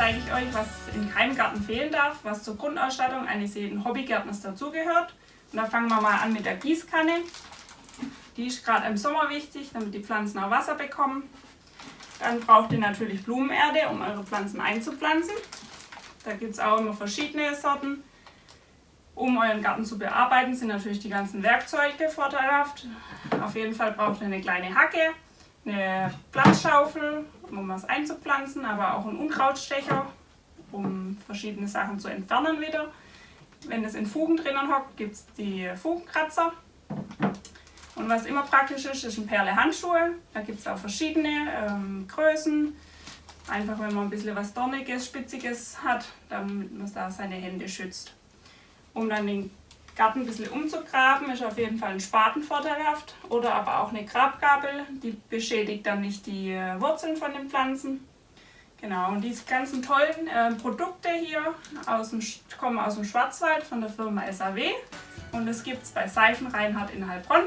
zeige ich euch, was in keinem Garten fehlen darf, was zur Grundausstattung eines jeden Hobbygärtners dazugehört. Und da fangen wir mal an mit der Gießkanne. Die ist gerade im Sommer wichtig, damit die Pflanzen auch Wasser bekommen. Dann braucht ihr natürlich Blumenerde, um eure Pflanzen einzupflanzen. Da gibt es auch immer verschiedene Sorten. Um euren Garten zu bearbeiten, sind natürlich die ganzen Werkzeuge vorteilhaft. Auf jeden Fall braucht ihr eine kleine Hacke, eine Platzschaufel, um was einzupflanzen, aber auch einen Unkrautstecher, um verschiedene Sachen zu entfernen wieder. Wenn es in Fugen drinnen hockt, gibt es die Fugenkratzer. Und was immer praktisch ist, ist ein Perle Handschuhe. Da gibt es auch verschiedene ähm, Größen. Einfach wenn man ein bisschen was Dorniges, Spitziges hat, damit man da seine Hände schützt. Um dann den Garten ein bisschen umzugraben, ist auf jeden Fall ein Spaten vorteilhaft. Oder aber auch eine Grabgabel, die beschädigt dann nicht die äh, Wurzeln von den Pflanzen. Genau, und diese ganzen tollen äh, Produkte hier aus dem, kommen aus dem Schwarzwald von der Firma SAW. Und das gibt es bei Seifen Reinhardt in Heilbronn.